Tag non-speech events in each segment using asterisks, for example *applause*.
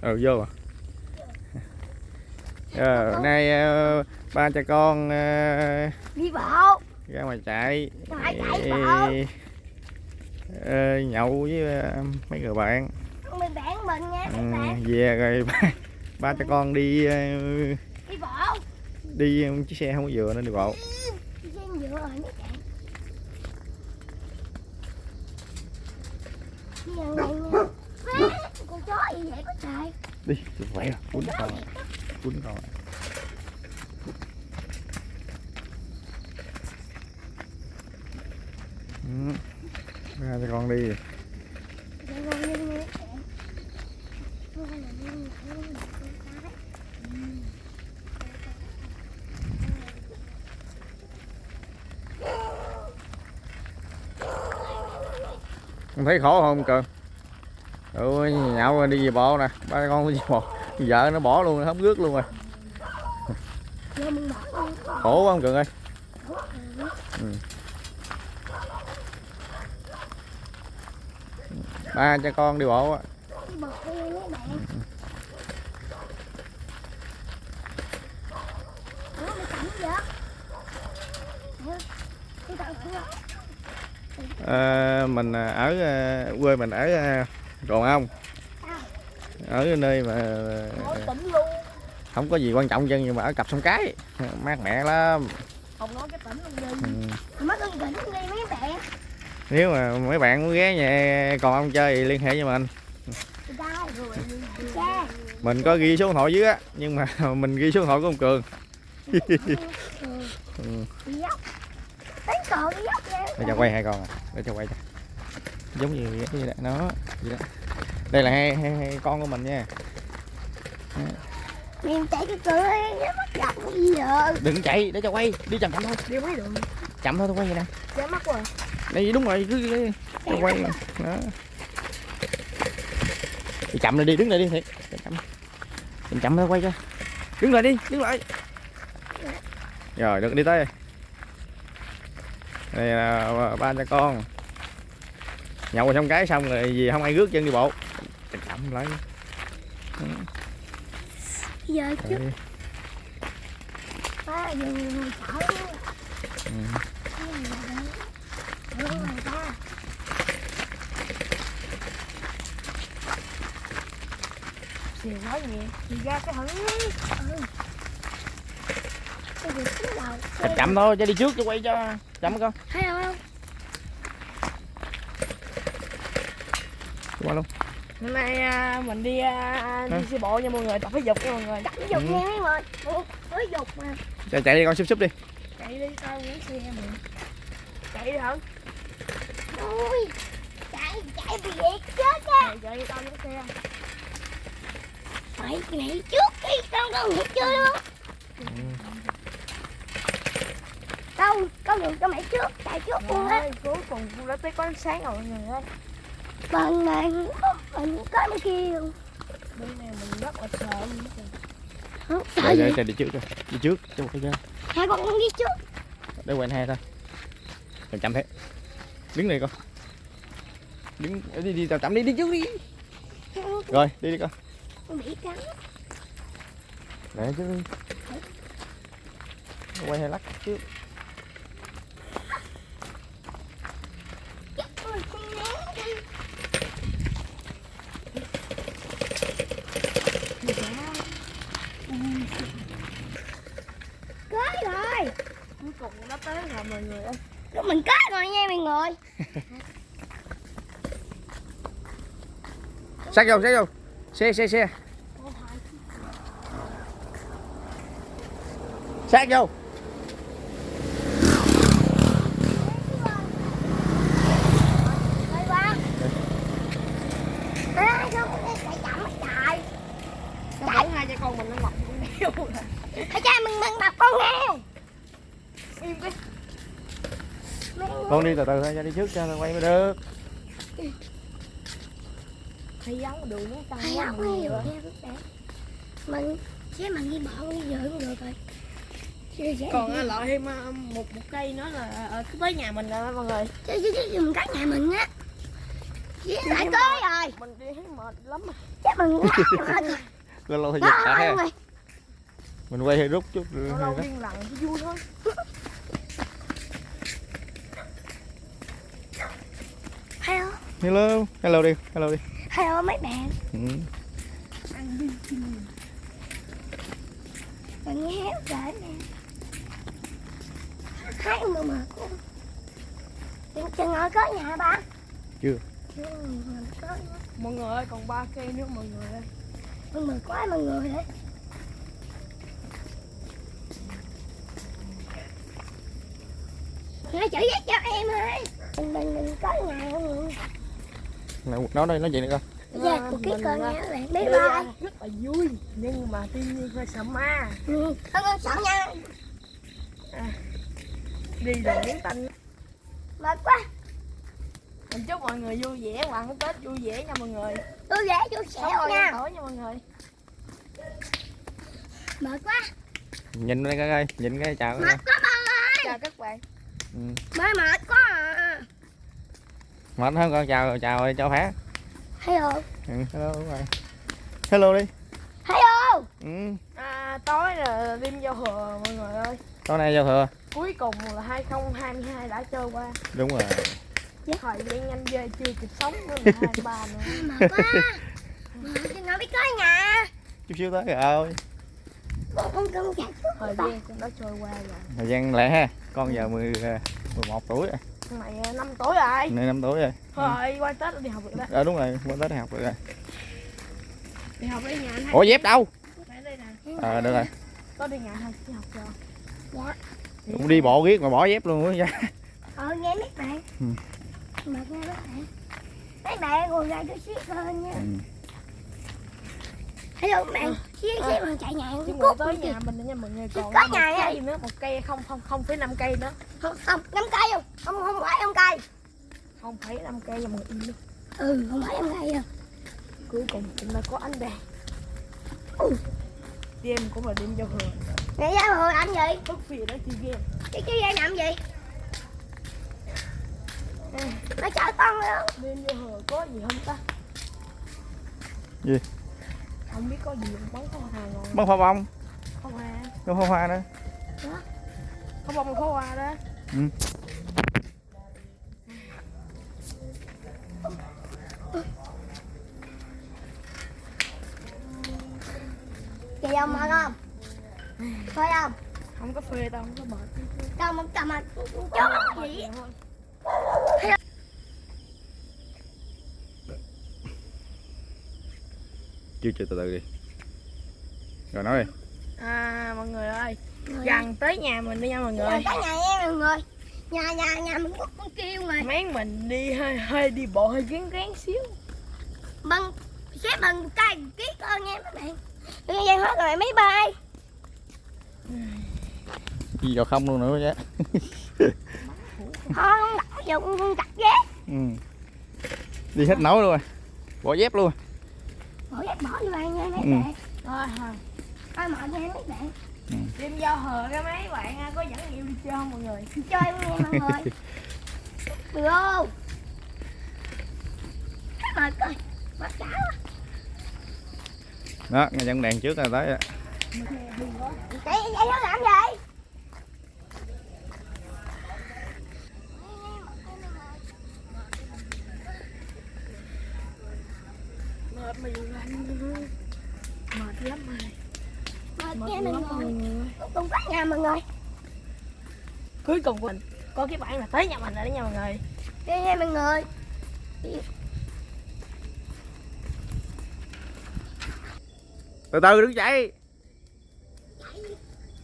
ừ vô à. Ờ, nay ờ, ba cha con ờ, đi bộ. ra ngoài chạy. Chạy, chạy ờ, nhậu với ờ, mấy người bạn. Bị bạn mình nha ừ, bạn về rồi ba, ba cha con đi ờ, đi bộ. đi chiếc xe không có vừa nên đi bộ. Trên dựa rồi đi gần đây nha Má, con chó gì vậy có trời. Đi khỏe rồi. Quýnh con quýnh con. Ừ. ba cha con đi. Con thấy khổ không cường ừ nhậu rồi đi về bộ nè. Ba con đi về bộ. Vợ nó bỏ luôn không rước luôn rồi. Khổ quá ông cường ơi. Ừ. Ba cha con đi bộ á. À, mình ở ờ, quê mình ở ờ, ờ, Ròn Ông ở nơi mà không có gì quan trọng chân nhưng mà ở cặp sông cái mát mẻ lắm. Không nói cái tỉnh luôn ừ. đi Mất ơn tỉnh đi mấy bạn. Nếu mà mấy bạn muốn ghé nhà còn ông chơi thì liên hệ với mình. Mình có ghi số điện thoại dưới á nhưng mà *laughs* mình ghi số điện thoại của ông cường. *laughs* Ừ. Để cho quay hai con à. Để cho quay cho. Giống như gì đó đây là hai, hai, hai con của mình nha. Mình chạy cái cửa nó mất gặp gì giờ đừng chạy để cho quay. Đi chậm chậm thôi. Đi mấy đường? Chậm thôi tôi quay vậy nè. Chết mất rồi. Đây đúng rồi cứ cứ- cứ quay đó. Đi chậm lại đi đứng lại đi thiệt. Chậm chậm. Chậm chậm thôi quay cho. Đứng lại đi đứng lại. Rồi được đi tới. Đây là ba cha con nhậu xong cái xong rồi gì không ai rước chân đi bộ. Chậm chậm lại Giờ chứ. Ba giờ sợ Xìu quá nhẹ Thì ra cái thử Ừ. Cái gì cái đầu chậm chậm thôi cho đi trước cho quay cho chậm con Thấy không qua luôn. Hôm nay à, mình đi à, đi xe bộ nha mọi người, tập thể dục nha mọi người. Tập dục nha mấy người. Ủa, Mới dục mà. Chạy chạy đi con xúc xúc đi. Chạy đi tao muốn xe mình. Chạy đi hả? Ui Chạy chạy bị liệt chết á Chạy chạy đi tao muốn xe. Mày nghỉ trước đi Con con nghỉ chưa luôn. Đâu Con nhường cho mày trước Chạy trước luôn á. Rồi, cuối cùng cũng đã tới có ánh sáng rồi mọi người ơi. Bằng mình Mình có kia luôn Bên này mình rất là sợ. Không sợ chạy gì đi trước rồi đi trước cho quay cho Hai con con đi trước. Để quay hai thôi. Chậm chậm thế. Đứng này con đứng đi đi chậm chậm đi đi trước đi. Rồi đi đi con Con bị cắn. Để trước đi. Quay hai lắc trước Ôi, con né đi. Có rồi Cuối cùng cũng đã tới rồi mọi người ơi. Lúc mình kết rồi nha mọi người *laughs* sát vô sát vô. Xe xe xe. Sát vô Đây ba Ê, sao con chạy chậm hết trời Chạy hai cha con mình nó ngọc cũng đeo rồi. Hãy cha mình mình đập con heo Im cái con đi từ từ thôi cho đi trước cho quay mới được. Hay vắng đường nó Hay quá lắm mọi người nhiều Mình Chứ mình đi bộ đi giờ cũng được rồi. Còn à, loại thêm à, một một cây nữa là ở tới nhà mình rồi mọi người. chứ chứ chứ mình cắt nhà mình á. Với lại tới rồi. mình đi thấy mệt lắm mà. Chắc mình ngáp mệt rồi. *laughs* Lâu lâu thì giật mày mình quay hơi rút chút lâu lâu lặng chứ vui thôi *laughs* Hello. Hello đi hello đi. Hello mấy bạn. Ừ. Bạn nghe héo rồi nè. Hai mà mệt quá Chừng ngồi có nhà ba? Chưa. Chưa, có nữa. mọi người ơi còn ba cây nữa mọi người ơi. Mọi người quá mọi người đấy Nói chữ viết cho em ơi. Mình mình mình có nhà không Nói đây nói chuyện đi coi Dạ, ký mình con các bạn đi Bye bye. Rất là vui nhưng mà tuy nhiên hơi sợ ma. Ừ, Con con sợ nha. Đi đường biến tanh Mệt quá. Mình chúc mọi người vui vẻ và ăn tết vui vẻ nha mọi người. Tôi sống xẻo lâu nha nha. tối nha mọi người. Mệt quá. Nhìn đây coi coi nhìn cái chào Mệt quá ba ơi. Chào các bạn. Ừ. Mới mệt quá. à mệt hơn con chào chào cho phá. Hello. Ừ. hello đúng rồi. Hello đi. Hello. Ừ. à, tối là đêm giao thừa mọi người ơi. Tối nay giao thừa. Cuối cùng là 2022 đã trôi qua. Đúng rồi. Thời gian nhanh về chưa kịp sống nữa *laughs* là 23 nữa. Mệt quá. Mệt chứ ngồi biết có nhà. Chút xíu tới rồi Con con con chạy thời gian cũng đã trôi qua rồi. Thời gian lẹ ha. Con giờ 10, 11 tuổi rồi này à, năm tuổi rồi nay 5 tuổi rồi. Thôi qua tết đi học được đó ờ đúng rồi qua tới học được rồi. Đi học đi nhà anh ủa dép đâu? Phải đây nè. Ờ được rồi. Có đi nhà thôi đi học rồi Dạ. Cũng đi bộ riết mà bỏ dép luôn á Ờ nghe mấy bạn. Ừ. Mệt nghe mấy bạn. Mấy bạn ngồi ra chút xíu hơn nha. Ừ. Hello bạn Xíu À. bằng chạy nhà chứ Cút tới nhà mình nha mọi người còn Có nhà nha. cây nữa một cây không không không phẩy năm cây nữa. Không không năm cây không. Không không phải năm cây. Không phẩy năm cây người im đi. Ừ không phải năm cây đâu. Cuối cùng chúng ta có ánh đèn. Đêm cũng là đêm giao thừa. Ngày ra hồi làm gì thức phía đó chơi game. Chứ chứ ra làm gì? Nó chở con luôn. Đêm giao thừa có gì không ta? Gì? Không biết có gì bắn pháo hoa ngon bắn pháo bông pháo hoa có pháo hoa nữa có bông pháo hoa đó Chị ông mệt không Phải không không có phê đâu không có mệt Cầm một cầm mà Chó gì chưa chưa từ từ đi rồi nói đi à mọi người ơi gần tới nhà mình đi nha mọi người Rồi tới nhà em mọi người Nhà nhà nhà mình cũng cũng kêu mà máng mình đi hơi hơi đi bộ hơi gán gán xíu Bằng Xếp bằng cây ký con nha các bạn Đừng dây hết rồi mấy bay đi vào không luôn nữa chứ Thôi không đọc giờ con con chặt ghét ừ. đi hết nổi luôn rồi bỏ dép luôn Bỏ vô bạn nha mấy Ừ. bạn. Thôi thôi Thôi mệt nha mấy bạn. Đêm giao thừa cái mấy bạn có dẫn nhiều đi chơi không mọi người? Chơi luôn nha mọi người. *laughs* Được không? Mệt coi Mệt cả quá. Đó nghe dẫn đèn trước là tới rồi. Chạy nó làm gì mệt mà dù lạnh mệt lắm rồi. Mệt mệt nha lắm mọi mọi người. người Cùng có nhà mọi người. Cuối cùng mình có cái bạn là tới nhà mình rồi đó nha mọi người. Đi nha mọi người. Từ từ đứng dậy.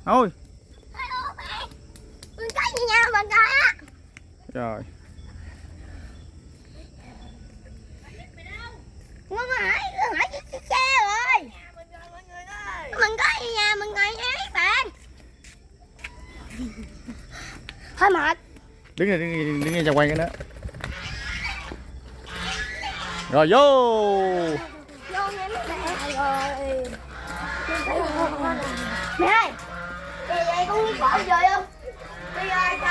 Thôi. Mình có gì nhau mình coi á? Rồi Con hỏi Con hỏi chiếc xe rồi. Mình có nhà mình ngồi các bạn. Thôi mệt. Đứng đây đứng đây đứng đây cho quay cái nữa. Rồi vô. Vô mấy bạn rồi. Nè ơi Vậy vậy con bộ rồi không